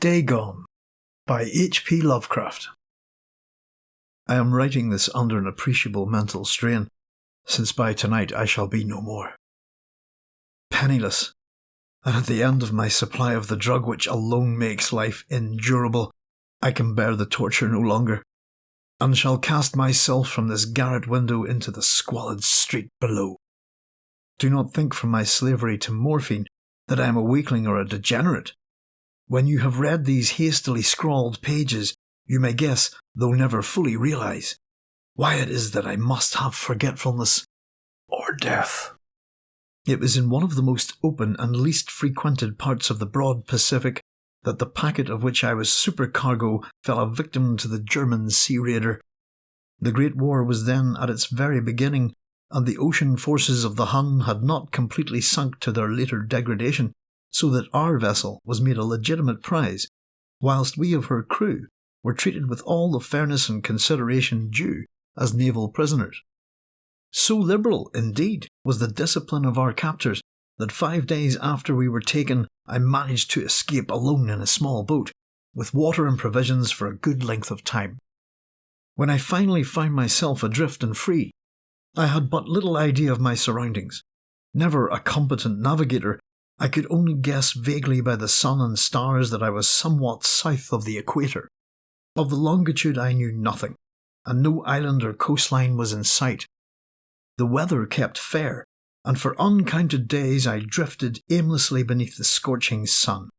Dagon by H.P. Lovecraft. I am writing this under an appreciable mental strain, since by tonight I shall be no more. Penniless, and at the end of my supply of the drug which alone makes life endurable, I can bear the torture no longer, and shall cast myself from this garret window into the squalid street below. Do not think from my slavery to morphine that I am a weakling or a degenerate. When you have read these hastily scrawled pages, you may guess, though never fully realize, why it is that I must have forgetfulness or death. It was in one of the most open and least frequented parts of the broad Pacific that the packet of which I was supercargo fell a victim to the German sea raider. The Great War was then at its very beginning, and the ocean forces of the Hun had not completely sunk to their later degradation so that our vessel was made a legitimate prize, whilst we of her crew were treated with all the fairness and consideration due as naval prisoners. So liberal, indeed, was the discipline of our captors that five days after we were taken, I managed to escape alone in a small boat, with water and provisions for a good length of time. When I finally found myself adrift and free, I had but little idea of my surroundings. Never a competent navigator, I could only guess vaguely by the sun and stars that I was somewhat south of the equator. Of the longitude I knew nothing, and no island or coastline was in sight. The weather kept fair, and for uncounted days I drifted aimlessly beneath the scorching sun,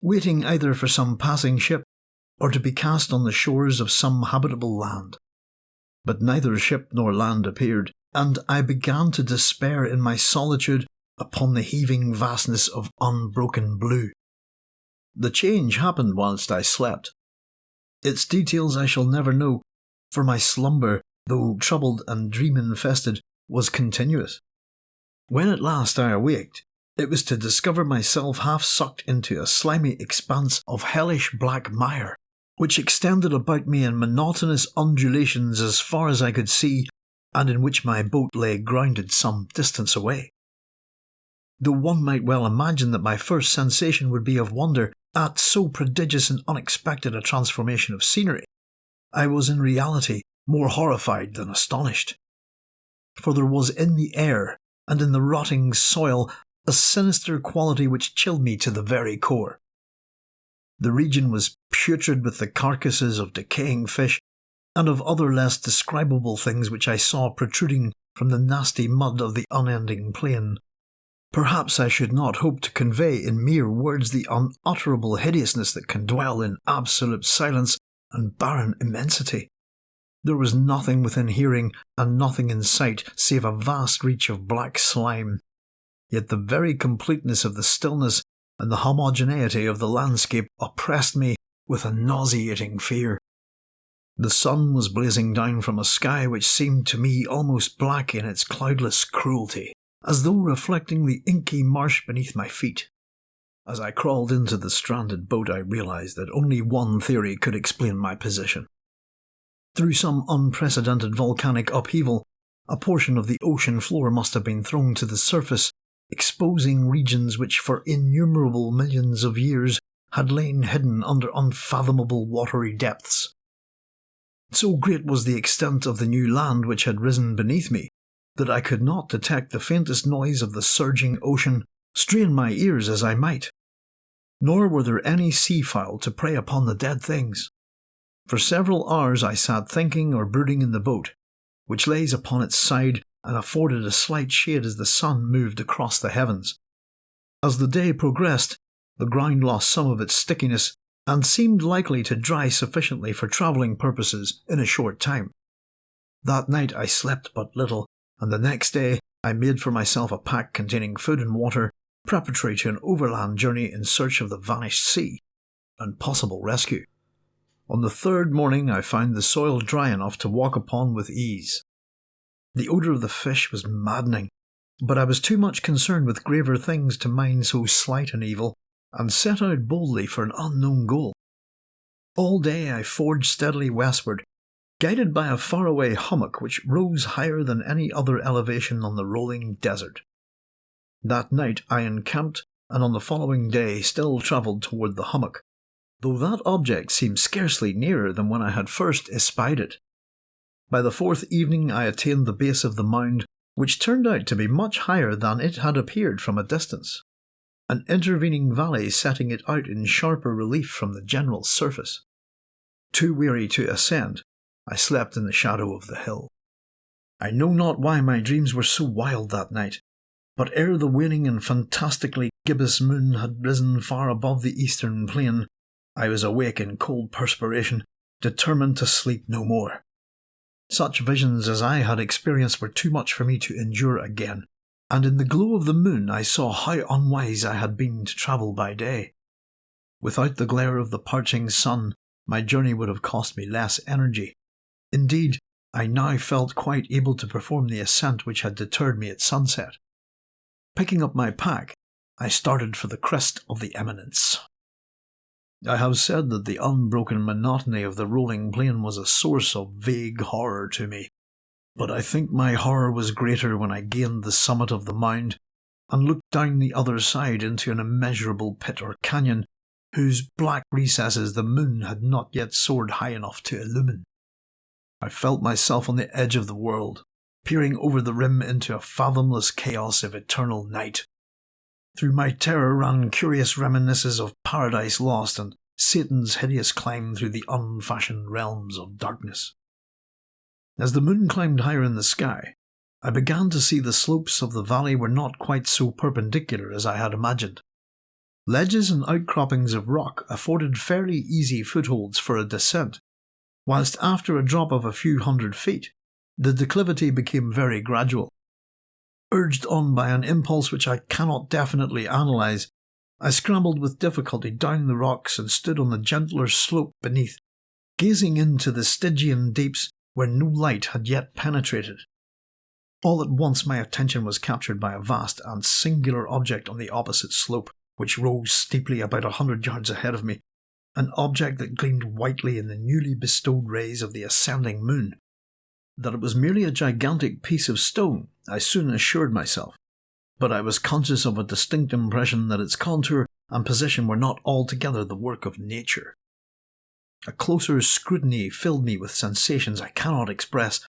waiting either for some passing ship or to be cast on the shores of some habitable land. But neither ship nor land appeared, and I began to despair in my solitude upon the heaving vastness of unbroken blue. The change happened whilst I slept. Its details I shall never know, for my slumber, though troubled and dream infested, was continuous. When at last I awaked, it was to discover myself half sucked into a slimy expanse of hellish black mire, which extended about me in monotonous undulations as far as I could see, and in which my boat lay grounded some distance away though one might well imagine that my first sensation would be of wonder at so prodigious and unexpected a transformation of scenery, I was in reality more horrified than astonished. For there was in the air and in the rotting soil a sinister quality which chilled me to the very core. The region was putrid with the carcasses of decaying fish and of other less describable things which I saw protruding from the nasty mud of the unending plain. Perhaps I should not hope to convey in mere words the unutterable hideousness that can dwell in absolute silence and barren immensity. There was nothing within hearing and nothing in sight save a vast reach of black slime. Yet the very completeness of the stillness and the homogeneity of the landscape oppressed me with a nauseating fear. The sun was blazing down from a sky which seemed to me almost black in its cloudless cruelty as though reflecting the inky marsh beneath my feet. As I crawled into the stranded boat, I realized that only one theory could explain my position. Through some unprecedented volcanic upheaval, a portion of the ocean floor must have been thrown to the surface, exposing regions which for innumerable millions of years had lain hidden under unfathomable watery depths. So great was the extent of the new land which had risen beneath me that I could not detect the faintest noise of the surging ocean, strain my ears as I might. Nor were there any seafowl to prey upon the dead things. For several hours I sat thinking or brooding in the boat, which lays upon its side and afforded a slight shade as the sun moved across the heavens. As the day progressed, the ground lost some of its stickiness and seemed likely to dry sufficiently for travelling purposes in a short time. That night I slept but little, and the next day I made for myself a pack containing food and water preparatory to an overland journey in search of the vanished sea and possible rescue. On the third morning I found the soil dry enough to walk upon with ease. The odour of the fish was maddening, but I was too much concerned with graver things to mind so slight an evil, and set out boldly for an unknown goal. All day I forged steadily westward, guided by a faraway hummock which rose higher than any other elevation on the rolling desert. That night I encamped, and on the following day still travelled toward the hummock, though that object seemed scarcely nearer than when I had first espied it. By the fourth evening I attained the base of the mound, which turned out to be much higher than it had appeared from a distance, an intervening valley setting it out in sharper relief from the general surface. Too weary to ascend, I slept in the shadow of the hill. I know not why my dreams were so wild that night, but ere the waning and fantastically gibbous moon had risen far above the eastern plain, I was awake in cold perspiration, determined to sleep no more. Such visions as I had experienced were too much for me to endure again, and in the glow of the moon I saw how unwise I had been to travel by day. Without the glare of the parching sun, my journey would have cost me less energy. Indeed, I now felt quite able to perform the ascent which had deterred me at sunset. Picking up my pack, I started for the crest of the eminence. I have said that the unbroken monotony of the rolling plain was a source of vague horror to me, but I think my horror was greater when I gained the summit of the mound and looked down the other side into an immeasurable pit or canyon whose black recesses the moon had not yet soared high enough to illumine. I felt myself on the edge of the world, peering over the rim into a fathomless chaos of eternal night. Through my terror ran curious reminiscences of Paradise Lost and Satan's hideous climb through the unfashioned realms of darkness. As the moon climbed higher in the sky, I began to see the slopes of the valley were not quite so perpendicular as I had imagined. Ledges and outcroppings of rock afforded fairly easy footholds for a descent, whilst after a drop of a few hundred feet, the declivity became very gradual. Urged on by an impulse which I cannot definitely analyse, I scrambled with difficulty down the rocks and stood on the gentler slope beneath, gazing into the Stygian deeps where no light had yet penetrated. All at once my attention was captured by a vast and singular object on the opposite slope, which rose steeply about a hundred yards ahead of me an object that gleamed whitely in the newly bestowed rays of the ascending moon. That it was merely a gigantic piece of stone, I soon assured myself, but I was conscious of a distinct impression that its contour and position were not altogether the work of nature. A closer scrutiny filled me with sensations I cannot express,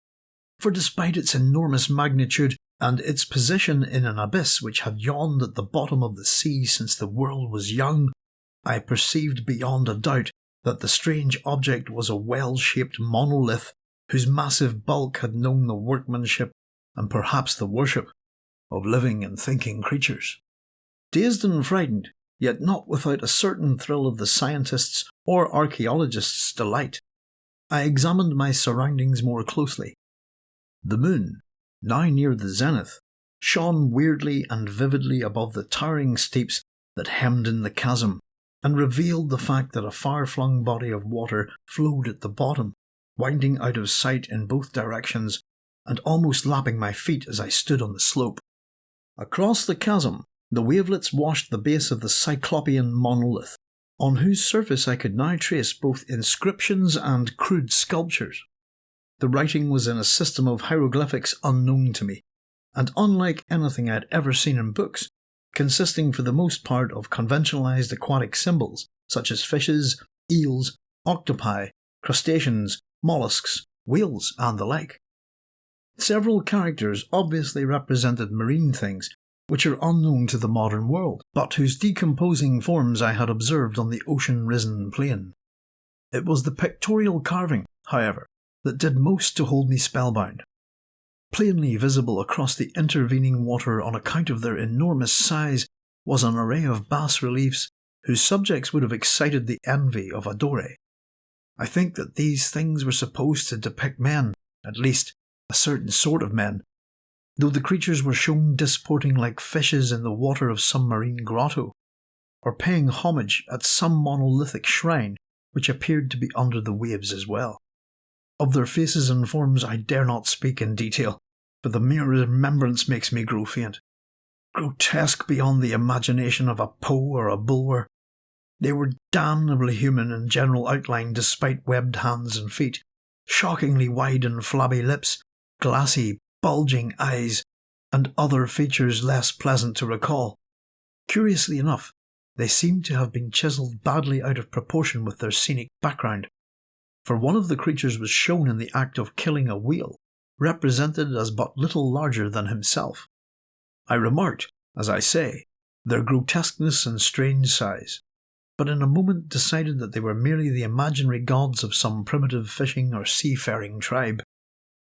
for despite its enormous magnitude and its position in an abyss which had yawned at the bottom of the sea since the world was young, I perceived beyond a doubt that the strange object was a well shaped monolith whose massive bulk had known the workmanship and perhaps the worship of living and thinking creatures. Dazed and frightened, yet not without a certain thrill of the scientist's or archaeologist's delight, I examined my surroundings more closely. The moon, now near the zenith, shone weirdly and vividly above the towering steeps that hemmed in the chasm and revealed the fact that a far flung body of water flowed at the bottom, winding out of sight in both directions and almost lapping my feet as I stood on the slope. Across the chasm, the wavelets washed the base of the Cyclopean monolith, on whose surface I could now trace both inscriptions and crude sculptures. The writing was in a system of hieroglyphics unknown to me, and unlike anything I had ever seen in books, consisting for the most part of conventionalized aquatic symbols such as fishes, eels, octopi, crustaceans, mollusks, whales, and the like. Several characters obviously represented marine things which are unknown to the modern world, but whose decomposing forms I had observed on the ocean risen plain. It was the pictorial carving, however, that did most to hold me spellbound plainly visible across the intervening water on account of their enormous size, was an array of bas reliefs whose subjects would have excited the envy of a Doré. I think that these things were supposed to depict men, at least a certain sort of men, though the creatures were shown disporting like fishes in the water of some marine grotto, or paying homage at some monolithic shrine which appeared to be under the waves as well. Of their faces and forms I dare not speak in detail, for the mere remembrance makes me grow faint. Grotesque beyond the imagination of a Poe or a Bulwer, they were damnably human in general outline despite webbed hands and feet, shockingly wide and flabby lips, glassy, bulging eyes, and other features less pleasant to recall. Curiously enough, they seemed to have been chiselled badly out of proportion with their scenic background, for one of the creatures was shown in the act of killing a whale, represented as but little larger than himself. I remarked, as I say, their grotesqueness and strange size, but in a moment decided that they were merely the imaginary gods of some primitive fishing or seafaring tribe.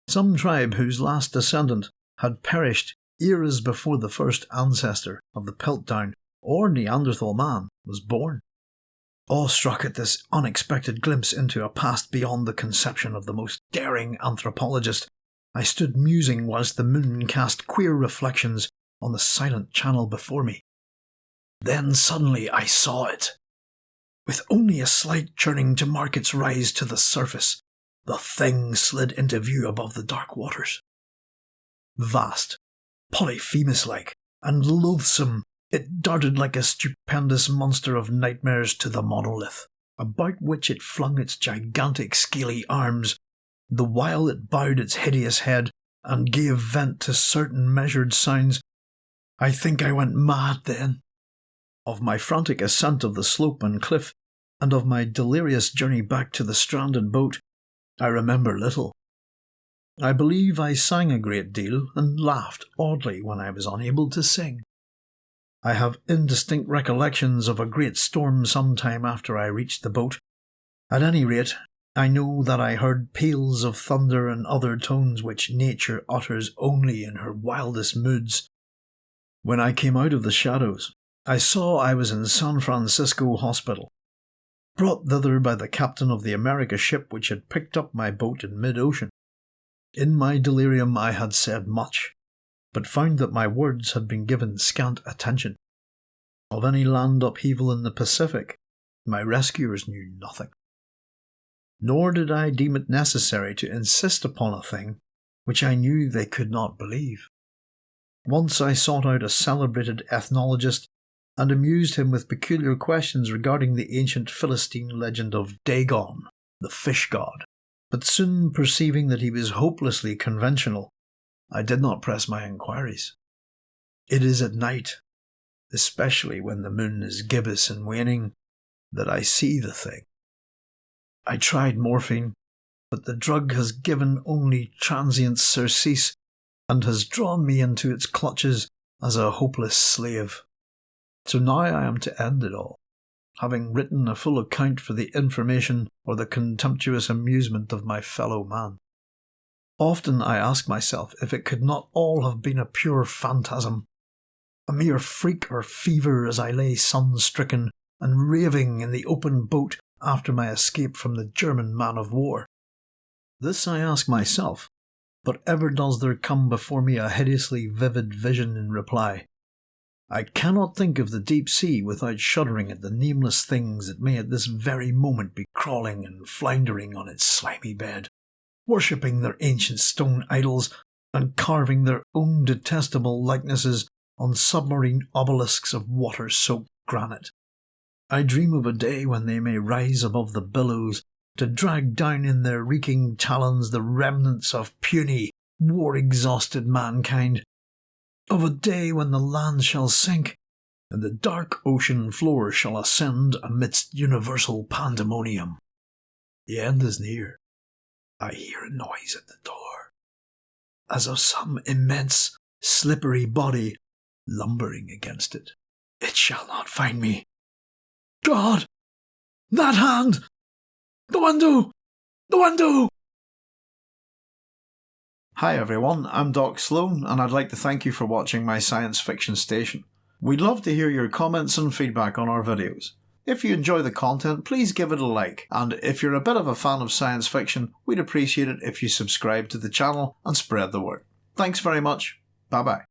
Some tribe whose last descendant had perished eras before the first ancestor of the Piltdown or Neanderthal man was born. Awestruck at this unexpected glimpse into a past beyond the conception of the most daring anthropologist, I stood musing whilst the moon cast queer reflections on the silent channel before me. Then suddenly I saw it. With only a slight churning to mark its rise to the surface, the thing slid into view above the dark waters. Vast, Polyphemus like, and loathsome, it darted like a stupendous monster of nightmares to the monolith, about which it flung its gigantic scaly arms, the while it bowed its hideous head and gave vent to certain measured sounds. I think I went mad then. Of my frantic ascent of the slope and cliff, and of my delirious journey back to the stranded boat, I remember little. I believe I sang a great deal and laughed oddly when I was unable to sing. I have indistinct recollections of a great storm some time after I reached the boat. At any rate, I know that I heard peals of thunder and other tones which nature utters only in her wildest moods. When I came out of the shadows, I saw I was in San Francisco Hospital, brought thither by the captain of the America ship which had picked up my boat in mid ocean. In my delirium I had said much, but found that my words had been given scant attention. Of any land upheaval in the Pacific, my rescuers knew nothing. Nor did I deem it necessary to insist upon a thing which I knew they could not believe. Once I sought out a celebrated ethnologist and amused him with peculiar questions regarding the ancient Philistine legend of Dagon, the fish god. But soon perceiving that he was hopelessly conventional, I did not press my inquiries. It is at night, especially when the moon is gibbous and waning, that I see the thing. I tried morphine, but the drug has given only transient surcease and has drawn me into its clutches as a hopeless slave. So now I am to end it all, having written a full account for the information or the contemptuous amusement of my fellow man. Often I ask myself if it could not all have been a pure phantasm, a mere freak or fever as I lay sun stricken and raving in the open boat after my escape from the German man of war. This I ask myself, but ever does there come before me a hideously vivid vision in reply. I cannot think of the deep sea without shuddering at the nameless things that may at this very moment be crawling and floundering on its slimy bed, worshipping their ancient stone idols and carving their own detestable likenesses on submarine obelisks of water soaked granite. I dream of a day when they may rise above the billows to drag down in their reeking talons the remnants of puny, war exhausted mankind of a day when the land shall sink, and the dark ocean floor shall ascend amidst universal pandemonium. The end is near. I hear a noise at the door, as of some immense, slippery body lumbering against it. It shall not find me. God! That hand! The window! The window! Hi everyone, I'm Doc Sloan, and I'd like to thank you for watching my science fiction station. We'd love to hear your comments and feedback on our videos. If you enjoy the content, please give it a like, and if you're a bit of a fan of science fiction, we'd appreciate it if you subscribe to the channel and spread the word. Thanks very much, bye bye.